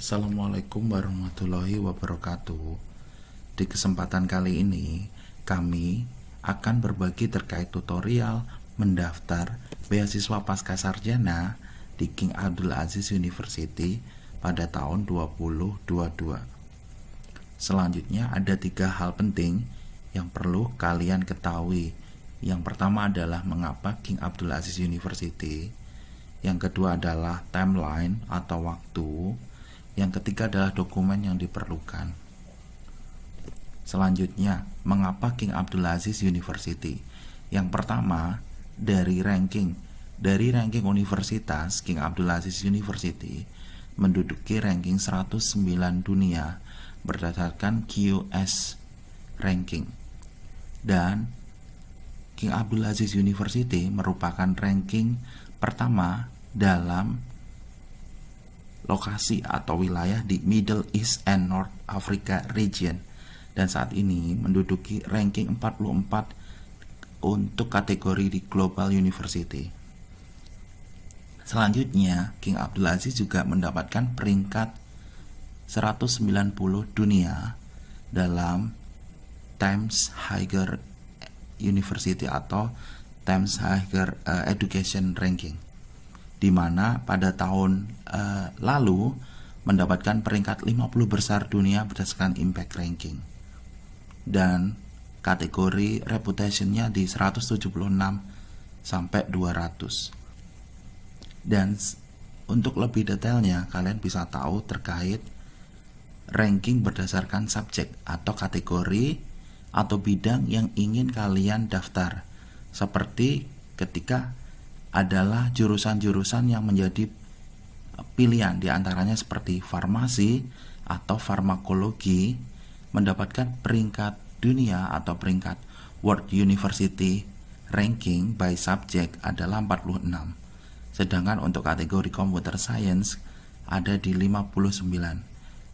Assalamualaikum warahmatullahi wabarakatuh. Di kesempatan kali ini, kami akan berbagi terkait tutorial mendaftar beasiswa pasca sarjana di King Abdul Aziz University pada tahun 2022. Selanjutnya ada tiga hal penting yang perlu kalian ketahui. Yang pertama adalah mengapa King Abdul Aziz University. Yang kedua adalah timeline atau waktu. Yang ketiga adalah dokumen yang diperlukan. Selanjutnya, mengapa King Abdul Aziz University? Yang pertama, dari ranking. Dari ranking universitas, King Abdul Aziz University menduduki ranking 109 dunia berdasarkan QS ranking. Dan King Abdul Aziz University merupakan ranking pertama dalam lokasi atau wilayah di Middle East and North Africa region dan saat ini menduduki ranking 44 untuk kategori di Global University. Selanjutnya, King Abdul Aziz juga mendapatkan peringkat 190 dunia dalam Times Higher University atau Times Higher uh, Education Ranking di mana pada tahun uh, lalu mendapatkan peringkat 50 besar dunia berdasarkan impact ranking. Dan kategori reputationnya di 176 sampai 200 dan untuk lebih detailnya kalian bisa tahu terkait ranking berdasarkan subjek atau kategori atau bidang yang ingin kalian daftar. Seperti ketika adalah jurusan-jurusan yang menjadi pilihan. Di antaranya seperti farmasi atau farmakologi mendapatkan peringkat dunia atau peringkat World University Ranking by Subject adalah 46 sedangkan untuk kategori Computer Science ada di 59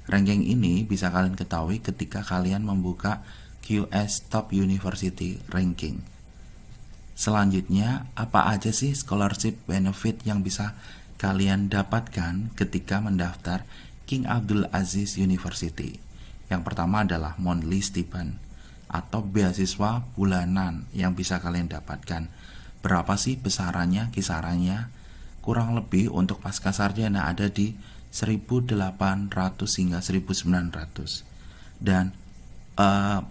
ranking ini bisa kalian ketahui ketika kalian membuka QS Top University Ranking Selanjutnya, apa aja sih scholarship benefit yang bisa kalian dapatkan ketika mendaftar King Abdul Aziz University? Yang pertama adalah monthly stipend atau beasiswa bulanan yang bisa kalian dapatkan. Berapa sih besarannya, kisarannya? Kurang lebih untuk pasca sarjana ada di 1800 hingga 1900. Dan uh,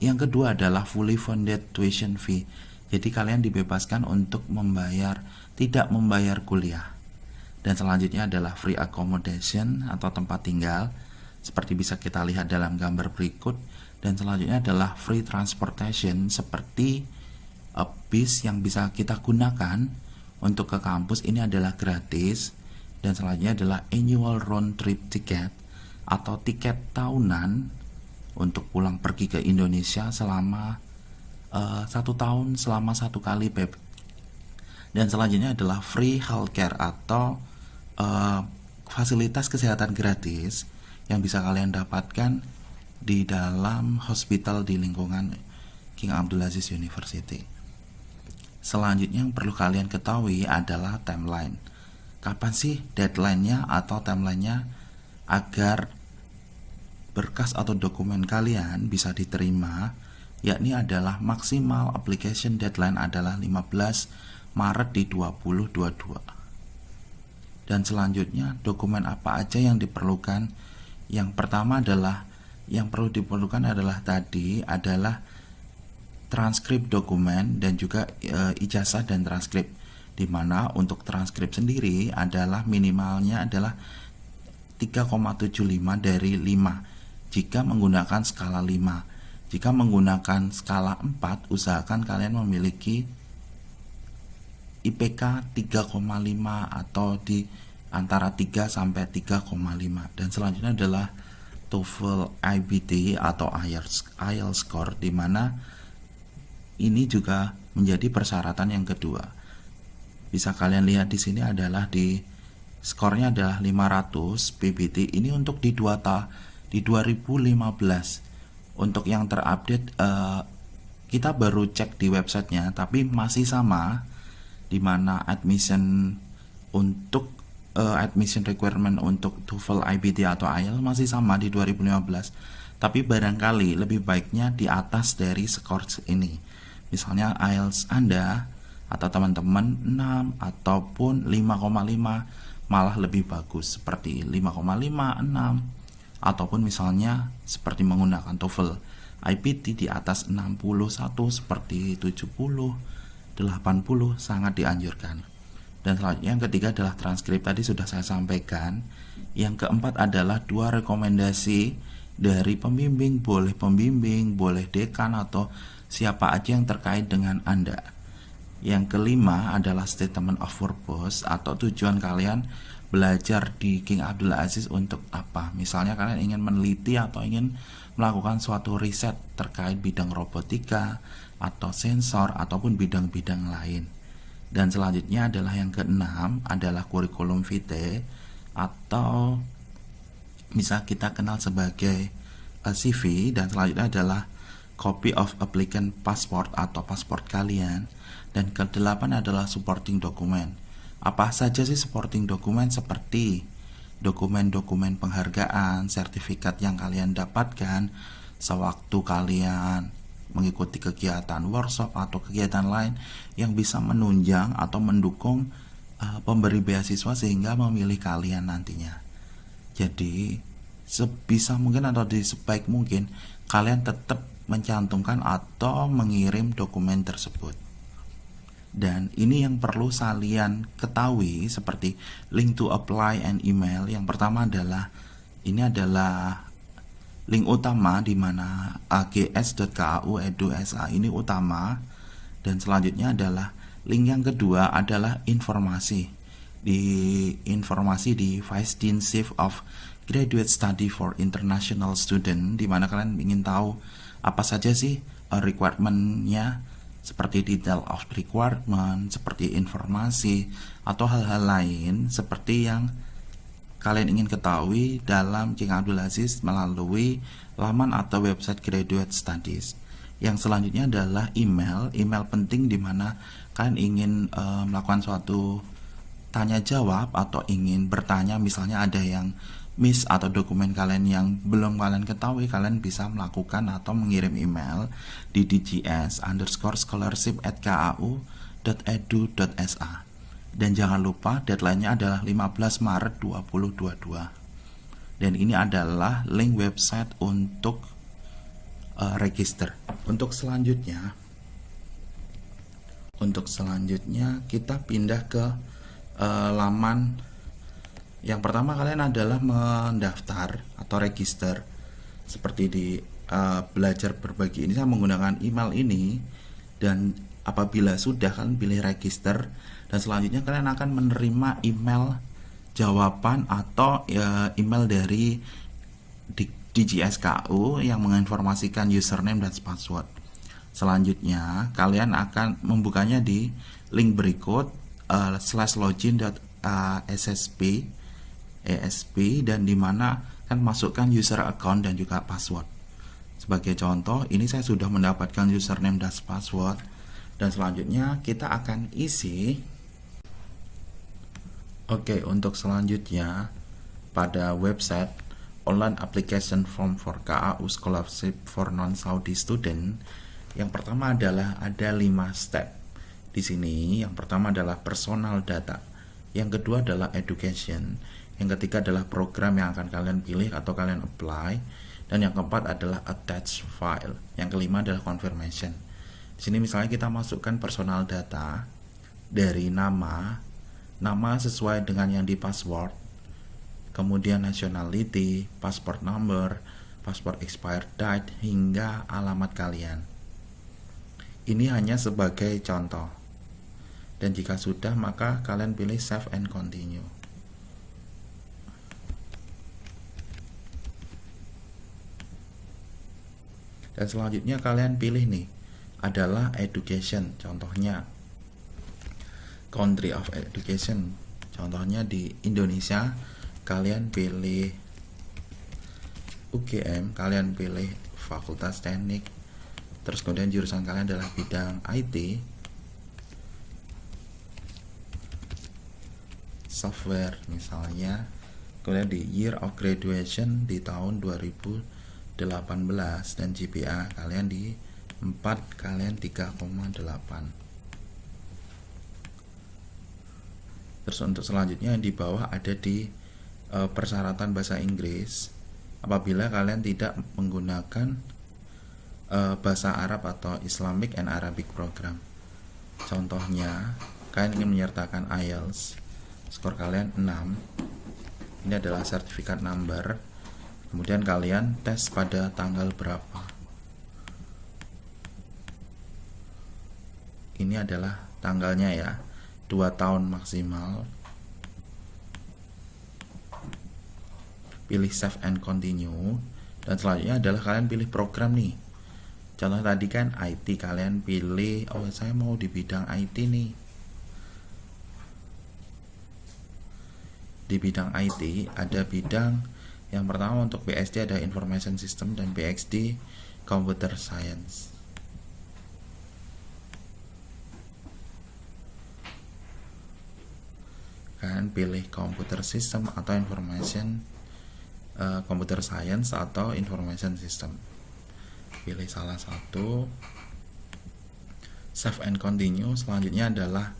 yang kedua adalah fully funded tuition fee jadi kalian dibebaskan untuk membayar tidak membayar kuliah. Dan selanjutnya adalah free accommodation atau tempat tinggal seperti bisa kita lihat dalam gambar berikut. Dan selanjutnya adalah free transportation seperti uh, bis yang bisa kita gunakan untuk ke kampus. Ini adalah gratis. Dan selanjutnya adalah annual round trip ticket atau tiket tahunan untuk pulang pergi ke Indonesia selama uh, satu tahun selama satu kali PEP dan selanjutnya adalah free healthcare atau uh, fasilitas kesehatan gratis yang bisa kalian dapatkan di dalam hospital di lingkungan King Abdul Aziz University. Selanjutnya yang perlu kalian ketahui adalah timeline. Kapan sih deadline-nya atau timeline-nya agar berkas atau dokumen kalian bisa diterima yakni adalah maksimal application deadline adalah 15 Maret di 2022. Dan selanjutnya dokumen apa aja yang diperlukan? Yang pertama adalah yang perlu diperlukan adalah tadi adalah transkrip dokumen dan juga e, ijazah dan transkrip di mana untuk transkrip sendiri adalah minimalnya adalah 3,75 dari 5 jika menggunakan skala 5 jika menggunakan skala 4, usahakan kalian memiliki IPK 3,5 atau di antara 3 sampai 3,5 dan selanjutnya adalah TOEFL IBT atau IELTS, IELTS score di mana ini juga menjadi persyaratan yang kedua. Bisa kalian lihat di sini adalah di skornya adalah 500 PBT ini untuk di dua ta di 2015 untuk yang terupdate uh, kita baru cek di websitenya tapi masih sama di mana admission untuk uh, admission requirement untuk TOEFL, IBT atau IELTS masih sama di 2015. Tapi barangkali lebih baiknya di atas dari skor ini. Misalnya IELTS Anda atau teman-teman 6 ataupun 5,5 malah lebih bagus seperti 5,5, 6 ataupun misalnya seperti menggunakan TOEFL IPT di atas 61 seperti 70, 80 sangat dianjurkan. Dan selanjutnya yang ketiga adalah transkrip tadi sudah saya sampaikan. Yang keempat adalah dua rekomendasi dari pembimbing, boleh pembimbing, boleh dekan atau siapa aja yang terkait dengan Anda. Yang kelima adalah statement of purpose atau tujuan kalian belajar di King Abdul Aziz untuk apa. Misalnya kalian ingin meneliti atau ingin melakukan suatu riset terkait bidang robotika atau sensor ataupun bidang-bidang lain. Dan selanjutnya adalah yang keenam adalah kurikulum vitae atau bisa kita kenal sebagai uh, CV dan selanjutnya adalah copy of applicant passport atau pasport kalian dan kedelapan adalah supporting document. Apa saja sih supporting document seperti dokumen-dokumen penghargaan, sertifikat yang kalian dapatkan sewaktu kalian mengikuti kegiatan workshop atau kegiatan lain yang bisa menunjang atau mendukung uh, pemberi beasiswa sehingga memilih kalian nantinya. Jadi sebisa mungkin atau di sebaik mungkin kalian tetap mencantumkan atau mengirim dokumen tersebut. Dan ini yang perlu kalian ketahui seperti link to apply and email. Yang pertama adalah ini adalah link utama di mana ags.kau edu.sa ini utama dan selanjutnya adalah link yang kedua adalah informasi di informasi di Vice Deanship of Graduate Study for International Student di mana kalian ingin tahu apa saja sih uh, requirementnya seperti detail of requirement, seperti informasi atau hal-hal lain seperti yang kalian ingin ketahui dalam King Abdul Aziz melalui laman atau website Graduate Studies. Yang selanjutnya adalah email, email penting di mana kalian ingin e, melakukan suatu tanya jawab atau ingin bertanya misalnya ada yang miss atau dokumen kalian yang belum kalian ketahui kalian bisa melakukan atau mengirim email di dgs underscore scholarship at kau.edu.sa dan jangan lupa deadline-nya adalah 15 Maret 2022. Dan ini adalah link website untuk uh, register. Untuk selanjutnya untuk selanjutnya kita pindah ke uh, laman yang pertama kalian adalah mendaftar atau register seperti di uh, belajar berbagi ini saya menggunakan email ini. Dan apabila sudah kalian pilih register. Dan selanjutnya kalian akan menerima email jawaban atau ya, email dari DGSKU yang menginformasikan username dan password. Selanjutnya kalian akan membukanya di link berikut uh, slash login.ssp esp dan di mana kan masukkan user account dan juga password. Sebagai contoh, ini saya sudah mendapatkan username dan password dan selanjutnya kita akan isi Oke, untuk selanjutnya pada website online application form for KAU scholarship for non-Saudi student yang pertama adalah ada 5 step. Di sini yang pertama adalah personal data, yang kedua adalah education, yang ketiga adalah program yang akan kalian pilih atau kalian apply, dan yang keempat adalah attach file. Yang kelima adalah confirmation. Di sini misalnya kita masukkan personal data dari nama, nama sesuai dengan yang di password, kemudian nationality, passport number, passport expired date, hingga alamat kalian. Ini hanya sebagai contoh. Dan jika sudah, maka kalian pilih save and continue. Dan selanjutnya kalian pilih nih adalah education. Contohnya country of education. Contohnya di Indonesia kalian pilih UGM kalian pilih fakultas teknik. Terus kemudian jurusan kalian adalah bidang IT software misalnya. Kemudian di year of graduation di tahun 2018 dan GPA kalian di 4 kalian 3,8 terus untuk selanjutnya di bawah ada di e, persyaratan bahasa Inggris. Apabila kalian tidak menggunakan e, bahasa Arab atau Islamic and Arabic program. Contohnya kalian ingin menyertakan IELTS skor kalian 6 ini adalah sertifikat number kemudian kalian tes pada tanggal berapa? Ini adalah tanggalnya ya. 2 tahun maksimal. Pilih save and continue. Dan selanjutnya adalah kalian pilih program nih. Contoh tadi kan IT kalian pilih oh saya mau di bidang IT nih. Di bidang IT ada bidang yang pertama untuk PSD ada Information System dan PXD Computer Science. Kalian pilih Computer System atau Information uh, Computer Science atau Information System. Pilih salah satu. Save and continue. Selanjutnya adalah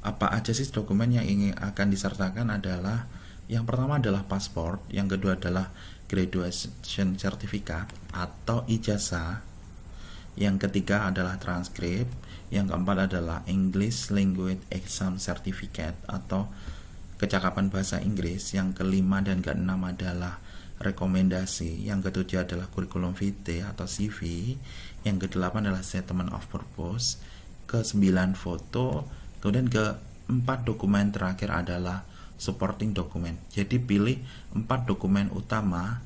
apa aja sih dokumen yang ingin akan disertakan adalah yang pertama adalah paspor, yang kedua adalah graduation certificate atau ijazah, yang ketiga adalah transkrip, yang keempat adalah English Language Exam Certificate atau kecakapan bahasa Inggris, yang kelima dan keenam adalah rekomendasi, yang ketujuh adalah kurikulum vitae atau CV, yang kedelapan adalah statement of purpose, ke sembilan foto, kemudian keempat dokumen terakhir adalah supporting dokumen. Jadi pilih empat dokumen utama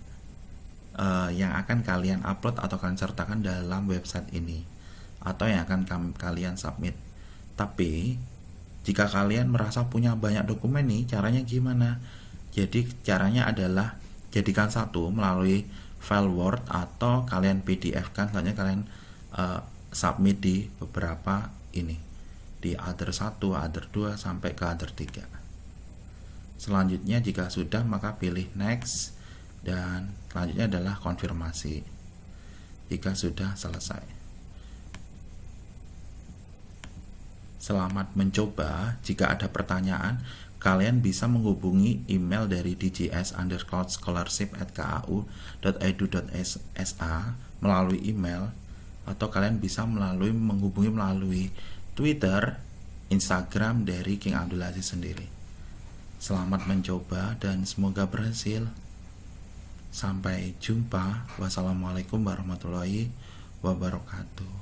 uh, yang akan kalian upload atau kalian sertakan dalam website ini atau yang akan kalian submit. Tapi jika kalian merasa punya banyak dokumen nih caranya gimana? Jadi caranya adalah jadikan satu melalui file Word atau kalian PDF kan selanjutnya kalian uh, submit di beberapa ini. Di other 1, other 2 sampai ke other 3. Selanjutnya jika sudah maka pilih next dan selanjutnya adalah konfirmasi. Jika sudah selesai. Selamat mencoba. Jika ada pertanyaan, kalian bisa menghubungi email dari djs underscore scholarship at ku.edu.sa melalui email atau kalian bisa melalui menghubungi melalui Twitter, Instagram dari King Abdul Aziz sendiri. Selamat mencoba dan semoga berhasil. Sampai jumpa. Wassalamualaikum warahmatullahi wabarakatuh.